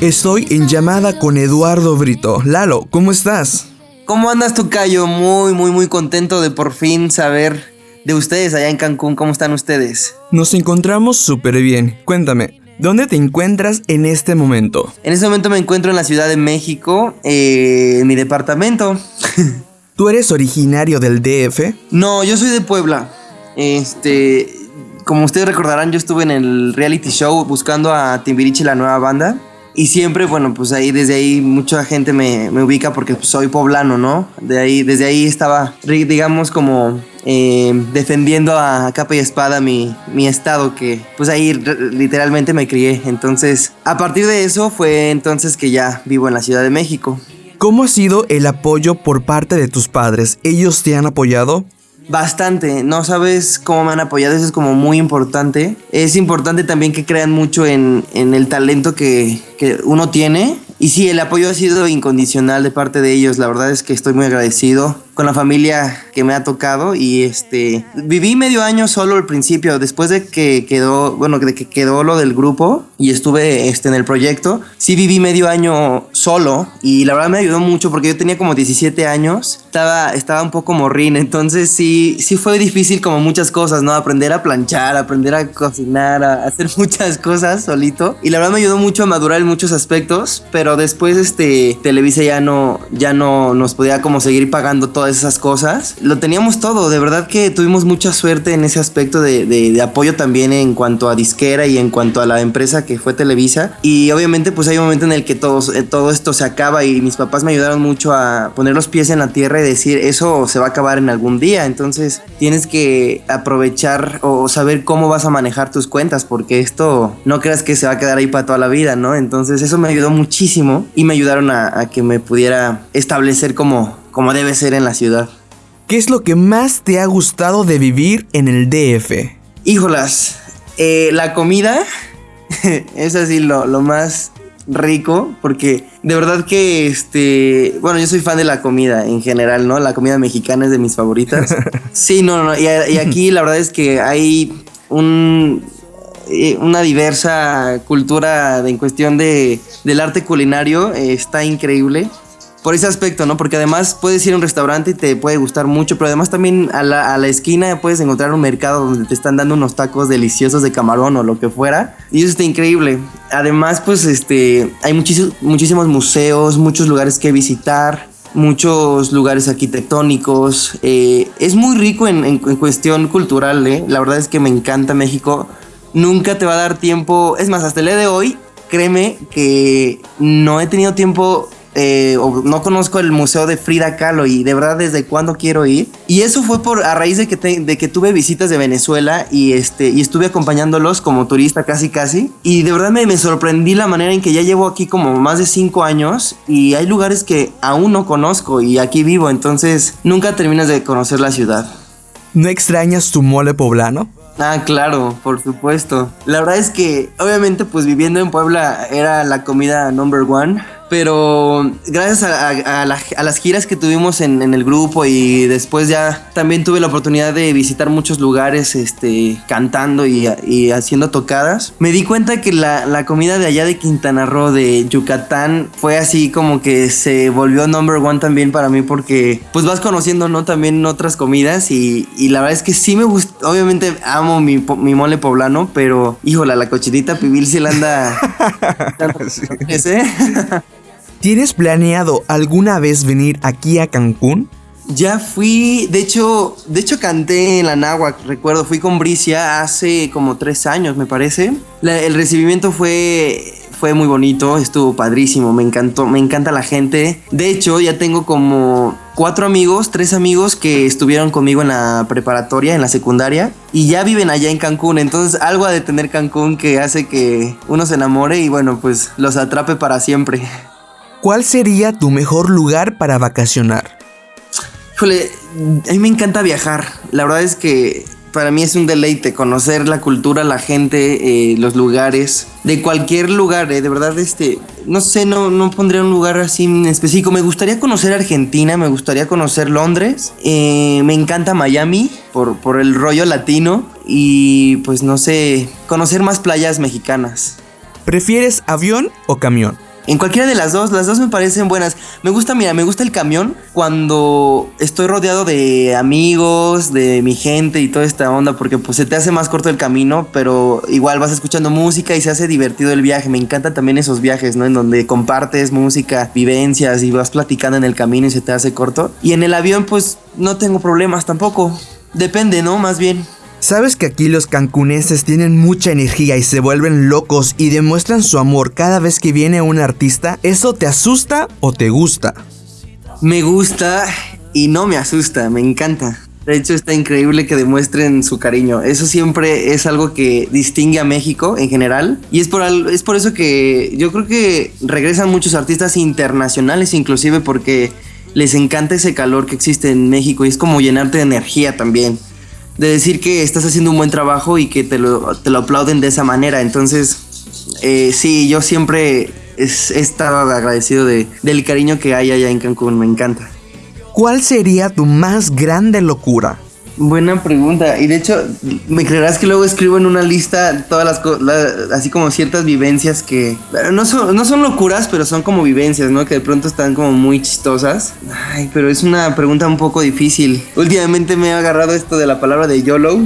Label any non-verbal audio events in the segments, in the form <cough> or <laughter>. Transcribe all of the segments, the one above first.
Estoy en llamada con Eduardo Brito. Lalo, ¿cómo estás? ¿Cómo andas, Tocayo? Muy, muy, muy contento de por fin saber de ustedes allá en Cancún. ¿Cómo están ustedes? Nos encontramos súper bien. Cuéntame, ¿dónde te encuentras en este momento? En este momento me encuentro en la Ciudad de México, eh, en mi departamento. <laughs> ¿Tú eres originario del DF? No, yo soy de Puebla. Este, como ustedes recordarán, yo estuve en el reality show buscando a Timbiriche, la nueva banda. Y siempre, bueno, pues ahí, desde ahí mucha gente me, me ubica porque soy poblano, ¿no? De ahí, desde ahí estaba, digamos, como eh, defendiendo a capa y espada mi, mi estado, que pues ahí literalmente me crié. Entonces, a partir de eso fue entonces que ya vivo en la Ciudad de México. ¿Cómo ha sido el apoyo por parte de tus padres? ¿Ellos te han apoyado? Bastante, no sabes cómo me han apoyado, eso es como muy importante. Es importante también que crean mucho en, en el talento que, que uno tiene. Y sí, el apoyo ha sido incondicional de parte de ellos. La verdad es que estoy muy agradecido con la familia que me ha tocado y este viví medio año solo al principio. Después de que quedó bueno de que quedó lo del grupo y estuve este en el proyecto sí viví medio año solo y la verdad me ayudó mucho porque yo tenía como 17 años estaba estaba un poco morrín. Entonces sí sí fue difícil como muchas cosas no aprender a planchar aprender a cocinar a hacer <laughs> muchas cosas solito. Y la verdad me ayudó mucho a madurar en muchos aspectos pero después este Televisa ya no ya no nos podía como seguir pagando todo esas cosas. Lo teníamos todo, de verdad que tuvimos mucha suerte en ese aspecto de, apoyo también en cuanto a disquera y en cuanto a la empresa que fue Televisa. Y obviamente pues hay un momento en el que todo, eh, todo esto se acaba y mis papás me ayudaron mucho a poner los pies en la tierra y decir eso se va a acabar en algún día. Entonces tienes que aprovechar o saber cómo vas a manejar tus cuentas porque esto no creas que se va a quedar ahí para toda la vida, ¿no? Entonces eso me ayudó muchísimo y me ayudaron a, a que me pudiera establecer como como debe ser en la ciudad. ¿Qué es lo que más te ha gustado de vivir en el DF? Híjolas, eh, la comida <laughs> es así lo, más rico porque de verdad que este bueno yo soy fan de la comida en general no la comida mexicana es de mis favoritas <laughs> sí no no y, aquí la verdad es que hay un eh, una diversa cultura en cuestión de del arte culinario está increíble por ese aspecto, ¿no? Porque además puedes ir a un restaurante y te puede gustar mucho, pero además también a la, a la, esquina puedes encontrar un mercado donde te están dando unos tacos deliciosos de camarón o lo que fuera. Y eso está increíble. Además, pues este, hay muchísimos, muchísimos museos, muchos lugares que visitar muchos lugares arquitectónicos. Eh, es muy rico en, en, cuestión cultural, ¿eh? La verdad es que me encanta México. Nunca te va a dar tiempo. Es más, hasta el día de hoy, créeme que no he tenido tiempo eh, no conozco el museo de Frida Kahlo y de verdad desde cuándo quiero ir. Y eso fue por a raíz de que, de que tuve visitas de Venezuela y, este, y estuve acompañándolos como turista casi casi. Y de verdad me, me sorprendí la manera en que ya llevo aquí como más de cinco años y hay lugares que aún no conozco y aquí vivo, entonces nunca terminas de conocer la ciudad. ¿No extrañas tu mole poblano? Ah, claro, por supuesto. La verdad es que, obviamente, pues viviendo en Puebla era la comida number one. Pero gracias a, las giras que tuvimos en, el grupo y después ya también tuve la oportunidad de visitar muchos lugares este, cantando y, haciendo tocadas, me di cuenta que la, comida de allá de Quintana Roo, de Yucatán, fue así como que se volvió number one también para mí porque pues vas conociendo ¿no? también otras comidas y, la verdad es que sí me gusta, obviamente amo mi, mole poblano, pero híjola, la cochinita pibil sí la anda... <laughs> <laughs> <laughs> ¿Tienes planeado alguna vez venir aquí a Cancún? Ya fui, de hecho, de hecho canté en la Náhuac, recuerdo, fui con Bricia hace como tres años, me parece. el recibimiento fue, fue muy bonito, estuvo padrísimo, me encantó, me encanta la gente. De hecho, ya tengo como cuatro amigos, tres amigos que estuvieron conmigo en la preparatoria, en la secundaria, y ya viven allá en Cancún. Entonces, algo ha de tener Cancún que hace que uno se enamore y bueno, pues los atrape para siempre. ¿Cuál sería tu mejor lugar para vacacionar? Híjole, a mí me encanta viajar. La verdad es que para mí es un deleite conocer la cultura, la gente, eh, los lugares, de cualquier lugar, eh, de verdad, este, no sé, no, no pondría un lugar así en específico. Me gustaría conocer Argentina, me gustaría conocer Londres, eh, me encanta Miami por, por el rollo latino y pues no sé, conocer más playas mexicanas. ¿Prefieres avión o camión? En cualquiera de las dos, las dos me parecen buenas. Me gusta, mira, me gusta el camión cuando estoy rodeado de amigos, de mi gente y toda esta onda, porque pues se te hace más corto el camino, pero igual vas escuchando música y se hace divertido el viaje. Me encantan también esos viajes, ¿no? En donde compartes música, vivencias y vas platicando en el camino y se te hace corto. Y en el avión pues no tengo problemas tampoco. Depende, ¿no? Más bien. ¿Sabes que aquí los cancuneses tienen mucha energía y se vuelven locos y demuestran su amor cada vez que viene un artista? ¿Eso te asusta o te gusta? Me gusta y no me asusta, me encanta. De hecho, está increíble que demuestren su cariño. Eso siempre es algo que distingue a México en general. Y es por, es por eso que yo creo que regresan muchos artistas internacionales, inclusive porque les encanta ese calor que existe en México y es como llenarte de energía también de decir que estás haciendo un buen trabajo y que te lo, te lo aplauden de esa manera. Entonces, eh, sí, yo siempre he estado agradecido de, del cariño que hay allá en Cancún, me encanta. ¿Cuál sería tu más grande locura? Buena pregunta. Y de hecho, me creerás que luego escribo en una lista todas las cosas, así como ciertas vivencias que no son, no son locuras, pero son como vivencias, ¿no? Que de pronto están como muy chistosas. Ay, pero es una pregunta un poco difícil. Últimamente me he agarrado esto de la palabra de YOLO.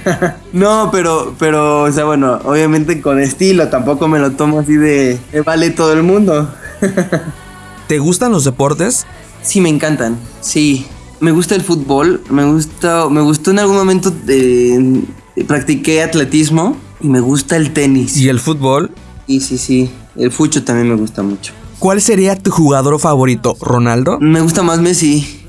<laughs> no, pero, pero, o sea, bueno, obviamente con estilo, tampoco me lo tomo así de, de vale todo el mundo. <laughs> ¿Te gustan los deportes? Sí, me encantan. Sí, me gusta el fútbol, me gusta, me gustó en algún momento eh, practiqué atletismo y me gusta el tenis. ¿Y el fútbol? Sí, sí, sí. El fucho también me gusta mucho. ¿Cuál sería tu jugador favorito? ¿Ronaldo? Me gusta más Messi.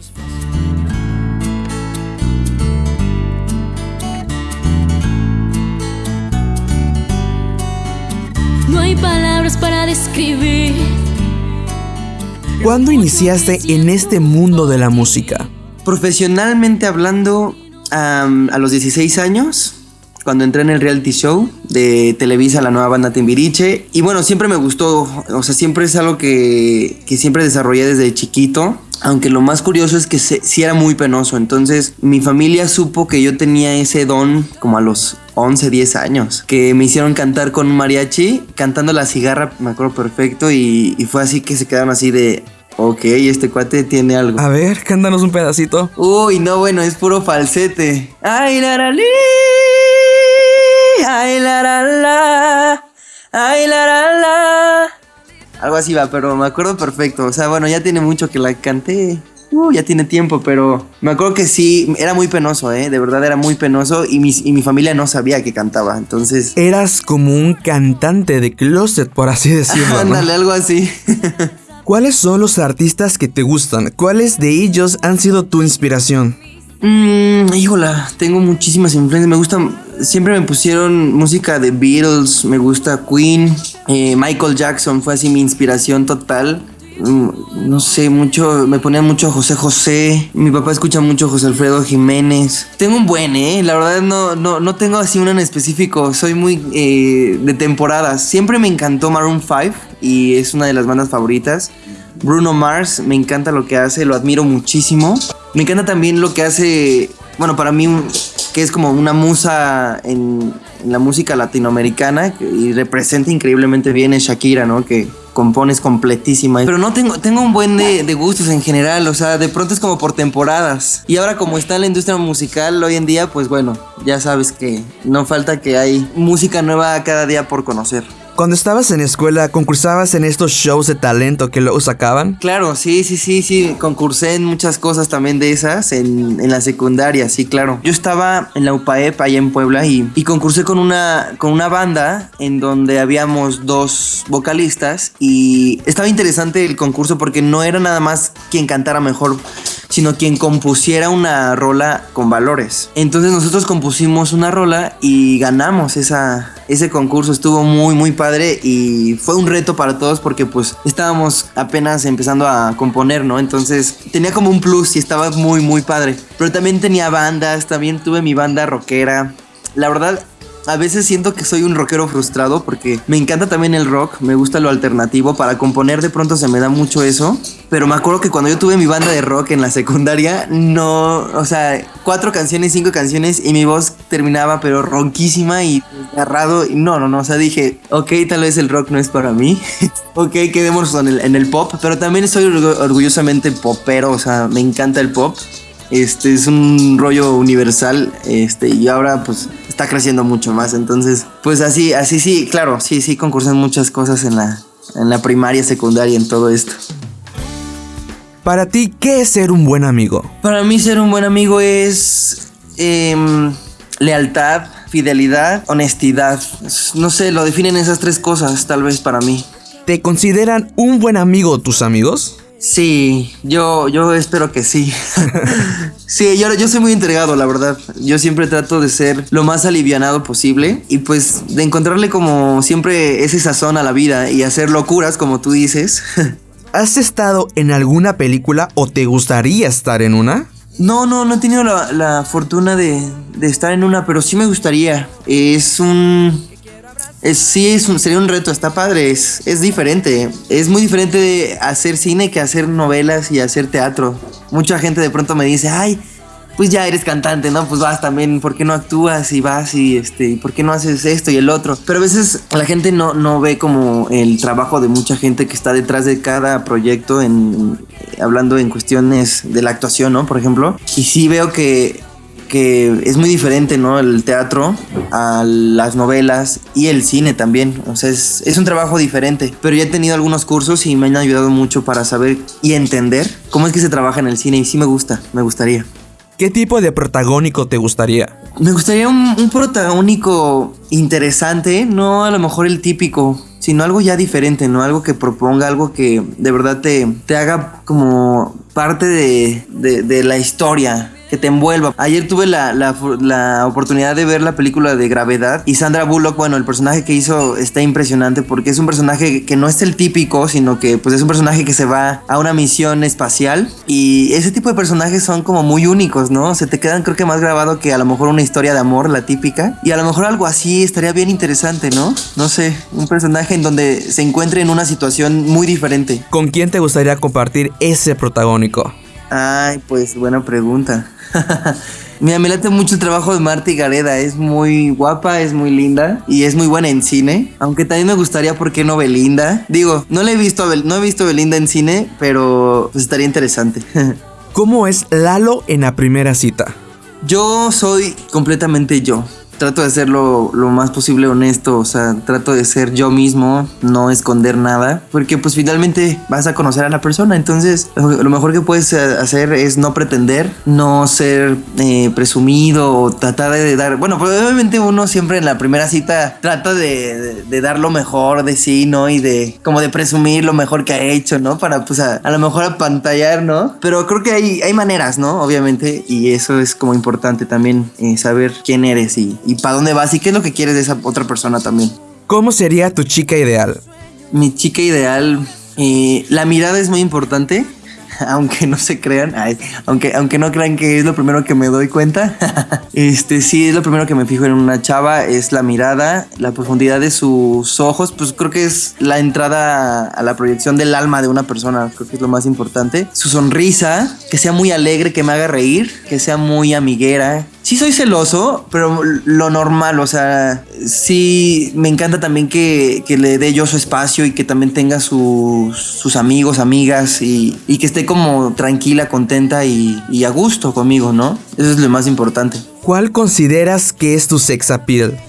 No hay palabras para describir. ¿Cuándo iniciaste en este mundo de la música? Profesionalmente hablando, a los 16 años, cuando entré en el reality show de Televisa, la nueva banda Timbiriche. Y bueno, siempre me gustó, o sea, siempre es algo que, que siempre desarrollé desde chiquito. Aunque lo más curioso es que sí era muy penoso. Entonces mi familia supo que yo tenía ese don como a los 11, 10 años. Que me hicieron cantar con un mariachi, cantando la cigarra, me acuerdo perfecto. Y, y fue así que se quedaron así de, Ok, este cuate tiene algo. A ver, cántanos un pedacito. Uy, no, bueno, es puro falsete. Ay, la, la, li, ay, la, la, la, ay, la, la, la. Algo así va, pero me acuerdo perfecto. O sea, bueno, ya tiene mucho que la canté. Uh, ya tiene tiempo, pero me acuerdo que sí, era muy penoso, ¿eh? De verdad era muy penoso y mi, y mi familia no sabía que cantaba, entonces... Eras como un cantante de closet, por así decirlo. <laughs> Ándale, algo así. <laughs> ¿Cuáles son los artistas que te gustan? ¿Cuáles de ellos han sido tu inspiración? Mmm, híjola, tengo muchísimas influencias. Me gustan, siempre me pusieron música de Beatles, me gusta Queen, eh, Michael Jackson fue así mi inspiración total. Mm, no sé, mucho, me ponía mucho José José. Mi papá escucha mucho José Alfredo Jiménez. Tengo un buen, ¿eh? La verdad no, no, no tengo así uno en específico. Soy muy eh, de temporadas. Siempre me encantó Maroon 5 y es una de las bandas favoritas. Bruno Mars, me encanta lo que hace, lo admiro muchísimo. Me encanta también lo que hace, bueno, para mí que es como una musa en, la música latinoamericana y representa increíblemente bien es Shakira, ¿no? Que compones completísima. Pero no tengo, tengo un buen de, gustos en general, o sea, de pronto es como por temporadas. Y ahora como está la industria musical hoy en día, pues bueno, ya sabes que no falta que hay música nueva cada día por conocer. Cuando estabas en escuela, ¿concursabas en estos shows de talento que luego sacaban? Claro, sí, sí, sí, sí. Concursé en muchas cosas también de esas en, en la secundaria, sí, claro. Yo estaba en la UPAEP allá en Puebla y, y concursé con una, con una banda en donde habíamos dos vocalistas y estaba interesante el concurso porque no era nada más quien cantara mejor sino quien compusiera una rola con valores. Entonces nosotros compusimos una rola y ganamos esa, ese concurso. Estuvo muy, muy padre y fue un reto para todos porque pues estábamos apenas empezando a componer, ¿no? Entonces tenía como un plus y estaba muy, muy padre. Pero también tenía bandas, también tuve mi banda rockera. La verdad, a veces siento que soy un rockero frustrado porque me encanta también el rock, me gusta lo alternativo, para componer de pronto se me da mucho eso, pero me acuerdo que cuando yo tuve mi banda de rock en la secundaria, no, o sea, cuatro canciones, cinco canciones y mi voz terminaba pero ronquísima y agarrado, y no, no, no, o sea, dije, ok, tal vez el rock no es para mí, <laughs> ok, quedémonos en el, en el pop, pero también soy orgullosamente popero, o sea, me encanta el pop. Este es un rollo universal, este, y ahora pues está creciendo mucho más. Entonces, pues así, así sí, claro, sí, sí concursan muchas cosas en la, en la primaria, secundaria, en todo esto. Para ti, ¿qué es ser un buen amigo? Para mí ser un buen amigo es em, lealtad, fidelidad, honestidad. No sé, lo definen esas tres cosas tal vez para mí. ¿Te consideran un buen amigo tus amigos? Sí, yo, yo espero que sí. <laughs> sí, yo, yo soy muy entregado, la verdad. Yo siempre trato de ser lo más alivianado posible y pues de encontrarle como siempre ese sazón a la vida y hacer locuras, como tú dices. <laughs> ¿Has estado en alguna película o te gustaría estar en una? No, no, no he tenido la, la fortuna de, de, estar en una, pero sí me gustaría. Es un sí, es sería un reto, está padre, es, es diferente. Es muy diferente de hacer cine que hacer novelas y hacer teatro. Mucha gente de pronto me dice, ay, pues ya eres cantante, ¿no? Pues vas también, ¿por qué no actúas y vas y este, ¿por qué no haces esto y el otro? Pero a veces la gente no, no ve como el trabajo de mucha gente que está detrás de cada proyecto, en, hablando en cuestiones de la actuación, ¿no? Por ejemplo. Y sí veo que que es muy diferente, ¿no? El teatro a las novelas y el cine también. O sea, es, es, un trabajo diferente. Pero ya he tenido algunos cursos y me han ayudado mucho para saber y entender cómo es que se trabaja en el cine. Y sí me gusta, me gustaría. ¿Qué tipo de protagónico te gustaría? Me gustaría un, un protagónico interesante, no a lo mejor el típico, sino algo ya diferente, ¿no? Algo que proponga, algo que de verdad te, te haga como parte de, de, de la historia que te envuelva. Ayer tuve la, la, la, oportunidad de ver la película de Gravedad y Sandra Bullock, bueno, el personaje que hizo está impresionante porque es un personaje que no es el típico, sino que pues es un personaje que se va a una misión espacial y ese tipo de personajes son como muy únicos, ¿no? Se te quedan creo que más grabado que a lo mejor una historia de amor, la típica, y a lo mejor algo así estaría bien interesante, ¿no? No sé, un personaje en donde se encuentre en una situación muy diferente. ¿Con quién te gustaría compartir ese protagónico? Ay, pues buena pregunta. <laughs> Mira, me late mucho el trabajo de Marty Gareda. Es muy guapa, es muy linda y es muy buena en cine. Aunque también me gustaría, ¿por qué no Belinda? Digo, no le he visto a no he visto Belinda en cine, pero pues estaría interesante. <laughs> ¿Cómo es Lalo en la primera cita? Yo soy completamente yo trato de ser lo, más posible honesto, o sea, trato de ser yo mismo, no esconder nada, porque pues finalmente vas a conocer a la persona, entonces lo mejor que puedes hacer es no pretender, no ser eh, presumido o tratar de dar, bueno, obviamente uno siempre en la primera cita trata de, de, de, dar lo mejor de sí, ¿no? Y de como de presumir lo mejor que ha hecho, ¿no? Para pues a, a lo mejor apantallar, ¿no? Pero creo que hay, hay maneras, ¿no? Obviamente, y eso es como importante también, eh, saber quién eres y, y para dónde vas y qué es lo que quieres de esa otra persona también. ¿Cómo sería tu chica ideal? Mi chica ideal, eh, la mirada es muy importante, <laughs> aunque no se crean, ay, aunque, aunque no crean que es lo primero que me doy cuenta. <laughs> este sí es lo primero que me fijo en una chava, es la mirada, la profundidad de sus ojos, pues creo que es la entrada a la proyección del alma de una persona, creo que es lo más importante. Su sonrisa, que sea muy alegre, que me haga reír, que sea muy amiguera, sí soy celoso, pero lo normal, o sea, sí me encanta también que, que le dé yo su espacio y que también tenga sus, sus amigos, amigas y, y, que esté como tranquila, contenta y, y, a gusto conmigo, ¿no? Eso es lo más importante. ¿Cuál consideras que es tu sex appeal?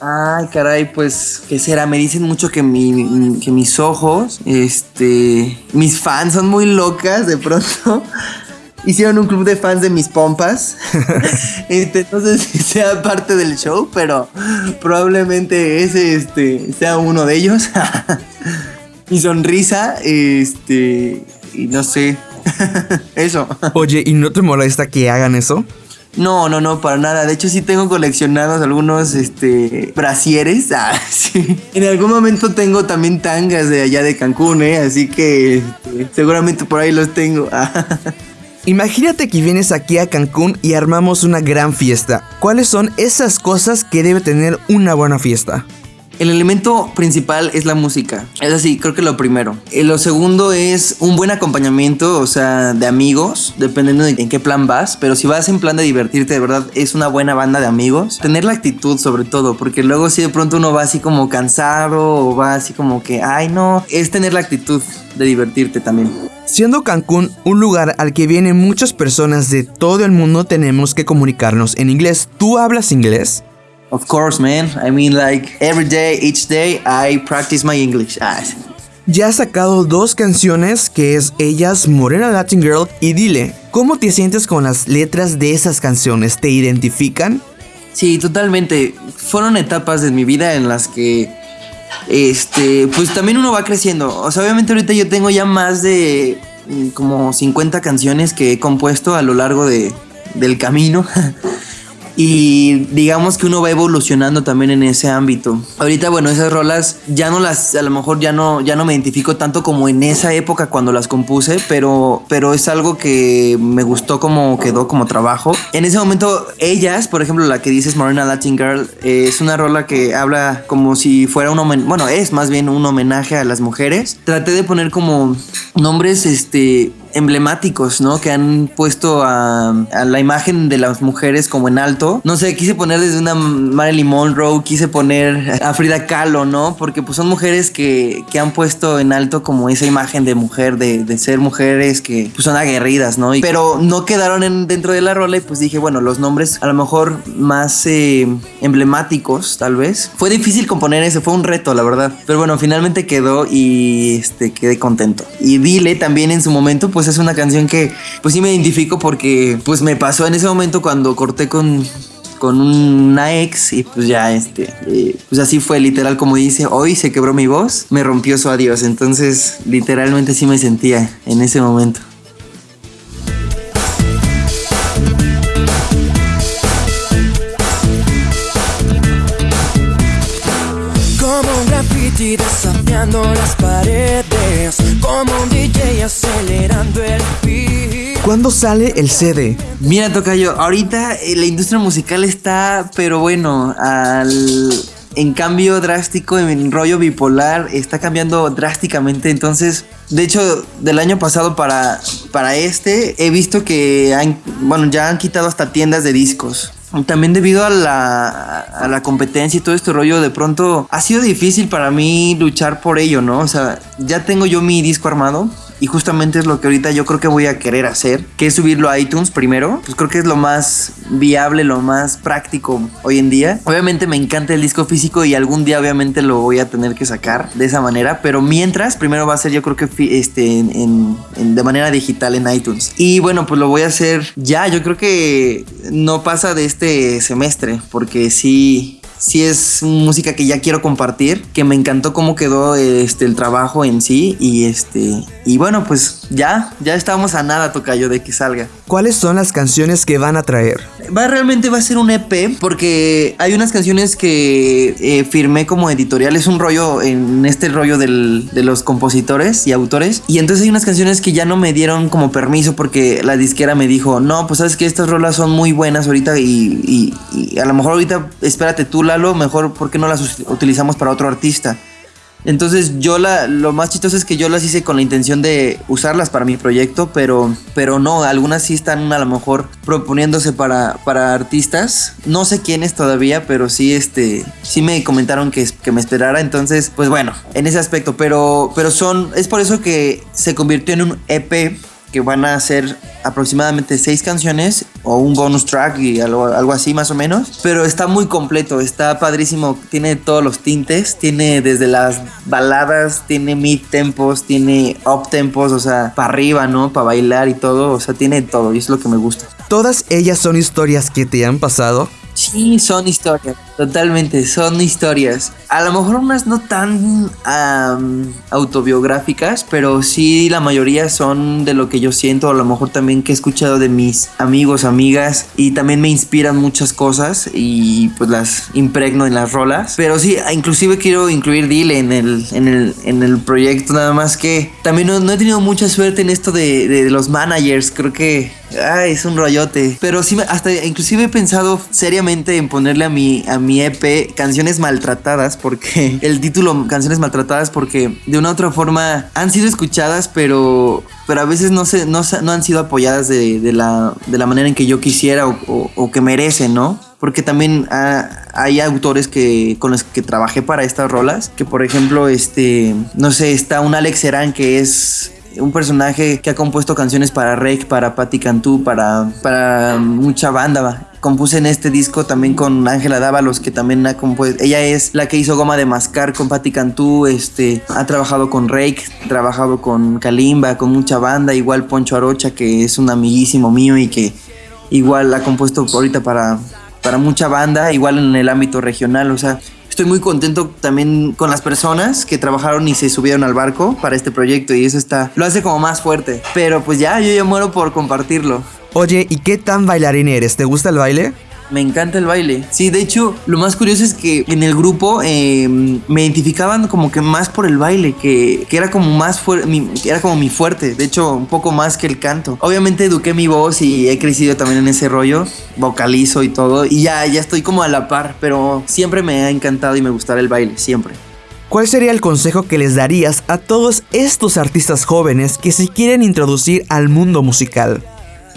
Ay, caray, pues, ¿qué será? Me dicen mucho que, mi, que mis ojos, este, mis fans son muy locas de pronto hicieron un club de fans de mis pompas. <laughs> este, no sé si sea parte del show, pero probablemente ese este, sea uno de ellos. <laughs> Mi sonrisa, este, y no sé. <laughs> eso. Oye, ¿y no te molesta que hagan eso? No, no, no, para nada. De hecho, sí tengo coleccionados algunos este, brasieres. Ah, sí. En algún momento tengo también tangas de allá de Cancún, ¿eh? Así que este, seguramente por ahí los tengo. Imagínate que vienes aquí a Cancún y armamos una gran fiesta. ¿Cuáles son esas cosas que debe tener una buena fiesta? El elemento principal es la música. Es así, creo que lo primero. Eh, lo segundo es un buen acompañamiento, o sea, de amigos, dependiendo de en qué plan vas. Pero si vas en plan de divertirte, de verdad, es una buena banda de amigos. Tener la actitud sobre todo, porque luego si de pronto uno va así como cansado o va así como que, ay no, es tener la actitud de divertirte también. Siendo Cancún un lugar al que vienen muchas personas de todo el mundo, tenemos que comunicarnos en inglés. ¿Tú hablas inglés? Of course, man. I mean, like every day, each day, I practice my English. Ah. Ya has sacado dos canciones que es Ellas, Morena Latin Girl y Dile. ¿Cómo te sientes con las letras de esas canciones? ¿Te identifican? Sí, totalmente. Fueron etapas de mi vida en las que este, pues también uno va creciendo. O sea, obviamente ahorita yo tengo ya más de mm, como 50 canciones que he compuesto a lo largo de, del camino. <laughs> y digamos que uno va evolucionando también en ese ámbito. Ahorita, bueno, esas rolas ya no las, a lo mejor ya no, ya no me identifico tanto como en esa época cuando las compuse, pero, pero es algo que me gustó como quedó como trabajo. En ese momento, ellas, por ejemplo, la que dices Morena Latin Girl, eh, es una rola que habla como si fuera un homenaje, bueno, es más bien un homenaje a las mujeres. Traté de poner como nombres, este, emblemáticos, ¿no? Que han puesto a, la imagen de las mujeres como en alto. No sé, quise poner desde una Marilyn Monroe, quise poner a Frida Kahlo, ¿no? Porque pues son mujeres que, han puesto en alto como esa imagen de mujer, de, ser mujeres que pues, son aguerridas, ¿no? pero no quedaron dentro de la rola y pues dije, bueno, los nombres a lo mejor más eh, emblemáticos, tal vez. Fue difícil componer ese, fue un reto, la verdad. Pero bueno, finalmente quedó y este, quedé contento. Y Dile también en su momento, pues es una canción que pues sí me identifico porque pues me pasó en ese momento cuando corté con con una ex y pues ya este eh, pues así fue literal como dice hoy se quebró mi voz me rompió su adiós entonces literalmente sí me sentía en ese momento. Como un graffiti las paredes como un DJ acelerando el beat. ¿Cuándo sale el CD? Mira, Tocayo, ahorita eh, la industria musical está, pero bueno, al en cambio drástico, en rollo bipolar, está cambiando drásticamente. Entonces, de hecho, del año pasado para, para este, he visto que han, bueno, ya han quitado hasta tiendas de discos. También debido a la, a la competencia y todo este rollo, de pronto ha sido difícil para mí luchar por ello, ¿no? O sea, ya tengo yo mi disco armado, y justamente es lo que ahorita yo creo que voy a querer hacer, que es subirlo a iTunes primero. Pues creo que es lo más viable, lo más práctico hoy en día. Obviamente me encanta el disco físico y algún día obviamente lo voy a tener que sacar de esa manera, pero mientras primero va a ser yo creo que este de manera digital en iTunes. Y bueno, pues lo voy a hacer ya, yo creo que no pasa de este semestre, porque sí sí es música que ya quiero compartir, que me encantó cómo quedó este el trabajo en sí y este y bueno, pues ya ya estamos a nada tocayo de que salga. ¿Cuáles son las canciones que van a traer? Va realmente va a ser un EP porque hay unas canciones que eh, firmé como editorial, es un rollo en este rollo del, de los compositores y autores y entonces hay unas canciones que ya no me dieron como permiso porque la disquera me dijo, "No, pues sabes que estas rolas son muy buenas ahorita y, y a lo mejor ahorita espérate tú Lalo, mejor porque no las utilizamos para otro artista. Entonces yo la, lo más chistoso es que yo las hice con la intención de usarlas para mi proyecto, pero, pero no, algunas sí están a lo mejor proponiéndose para, para artistas. No sé quiénes todavía, pero sí, este, sí me comentaron que, que me esperara. Entonces, pues bueno, en ese aspecto, pero, pero son, es por eso que se convirtió en un EP que van a ser aproximadamente seis canciones o un bonus track y algo, algo, así más o menos. Pero está muy completo, está padrísimo, tiene todos los tintes, tiene desde las baladas, tiene mid tempos, tiene up tempos, o sea, para arriba, ¿no? Para bailar y todo, o sea, tiene todo y es lo que me gusta. ¿Todas ellas son historias que te han pasado? Sí, son historias, totalmente, son historias. A lo mejor unas no tan autobiográficas, pero sí la mayoría son de lo que yo siento, a lo mejor también que he escuchado de mis amigos, amigas, y también me inspiran muchas cosas y pues las impregno en las rolas. Pero sí, inclusive quiero incluir Dile en el, en el, en el proyecto, nada más que también no, he tenido mucha suerte en esto de, de los managers, creo que Ay, es un rollote. Pero sí, hasta inclusive he pensado seriamente en ponerle a mi, a mi EP canciones maltratadas, porque <laughs> el título canciones maltratadas, porque de una u otra forma han sido escuchadas, pero, pero a veces no, se, no, no han sido apoyadas de, la, de la manera en que yo quisiera o, que merecen, ¿no? Porque también hay autores que, con los que trabajé para estas rolas, que por ejemplo, este, no sé, está un Alex Serán que es un personaje que ha compuesto canciones para Rake, para Patti Cantú, para, para mucha banda. Compuse en este disco también con Ángela Dávalos, que también ha compuesto. Ella es la que hizo Goma de Mascar con Patti Cantú. Este, ha trabajado con Rake, trabajado con Kalimba, con mucha banda. Igual Poncho Arocha, que es un amiguísimo mío y que igual ha compuesto ahorita para, para mucha banda, igual en el ámbito regional. O sea, estoy muy contento también con las personas que trabajaron y se subieron al barco para este proyecto y eso está, lo hace como más fuerte. Pero pues ya, yo ya muero por compartirlo. Oye, ¿y qué tan bailarín eres? ¿Te gusta el baile? Me encanta el baile. Sí, de hecho, lo más curioso es que en el grupo em, me identificaban como que más por el baile, que, era como más mi, era como mi fuerte. De hecho, un poco más que el canto. Obviamente eduqué mi voz y he crecido también en ese rollo. Vocalizo y todo. Y ya, ya estoy como a la par. Pero siempre me ha encantado y me gustará el baile, siempre. ¿Cuál sería el consejo que les darías a todos estos artistas jóvenes que se quieren introducir al mundo musical?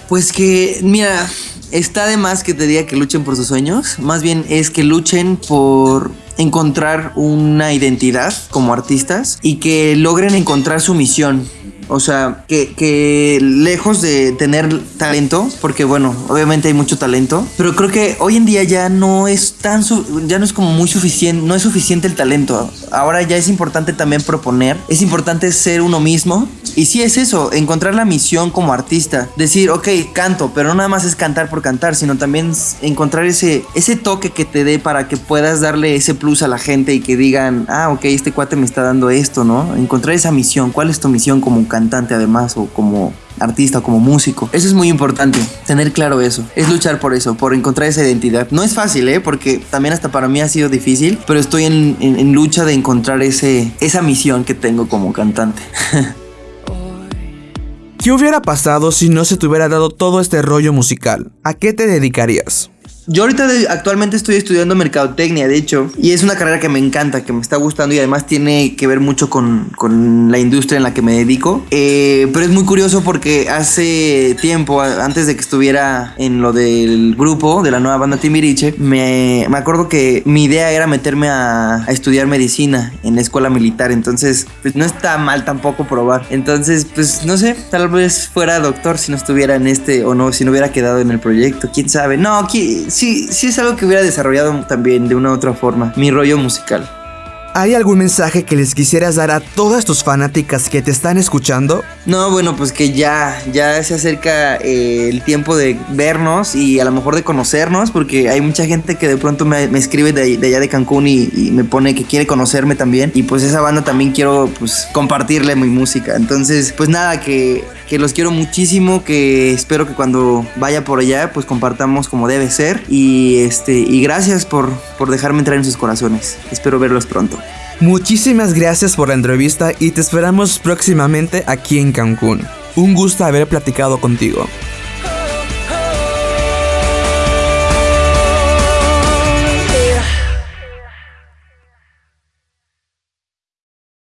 Pues que, mira, está de más que te diga que luchen por sus sueños, más bien es que luchen por encontrar una identidad como artistas y que logren encontrar su misión. O sea, que, lejos de tener talento, porque bueno, obviamente hay mucho talento, pero creo que hoy en día ya no es tan, ya no es como muy suficiente, no es suficiente el talento. Ahora ya es importante también proponer, es importante ser uno mismo. Y sí es eso, encontrar la misión como artista. Decir, ok, canto, pero no nada más es cantar por cantar, sino también encontrar ese, ese toque que te dé para que puedas darle ese plus a la gente y que digan, ah, ok, este cuate me está dando esto, ¿no? Encontrar esa misión. ¿Cuál es tu misión como cantante? además o como artista, como músico. Eso es muy importante, tener claro eso. Es luchar por eso, por encontrar esa identidad. No es fácil, ¿eh? Porque también hasta para mí ha sido difícil, pero estoy en, en lucha de encontrar ese, esa misión que tengo como cantante. <laughs> ¿Qué hubiera pasado si no se te hubiera dado todo este rollo musical? ¿A qué te dedicarías? Yo ahorita actualmente estoy estudiando mercadotecnia, de hecho, y es una carrera que me encanta, que me está gustando y además tiene que ver mucho con, con la industria en la que me dedico. Eh, pero es muy curioso porque hace tiempo, antes de que estuviera en lo del grupo de la nueva banda Timbiriche, me, me acuerdo que mi idea era meterme a, a, estudiar medicina en la escuela militar. Entonces, pues no está mal tampoco probar. Entonces, pues no sé, tal vez fuera doctor si no estuviera en este o no, si no hubiera quedado en el proyecto. ¿Quién sabe? No, aquí sí, sí es algo que hubiera desarrollado también de una u otra forma, mi rollo musical. ¿Hay algún mensaje que les quisieras dar a todas tus fanáticas que te están escuchando? No, bueno, pues que ya, ya se acerca eh, el tiempo de vernos y a lo mejor de conocernos, porque hay mucha gente que de pronto me, escribe de, allá de Cancún y, y, me pone que quiere conocerme también. Y pues esa banda también quiero pues compartirle mi música. Entonces, pues nada, que, que los quiero muchísimo, que espero que cuando vaya por allá pues compartamos como debe ser. Y, este, y gracias por, por dejarme entrar en sus corazones. Espero verlos pronto. Muchísimas gracias por la entrevista y te esperamos próximamente aquí en Cancún. Un gusto haber platicado contigo.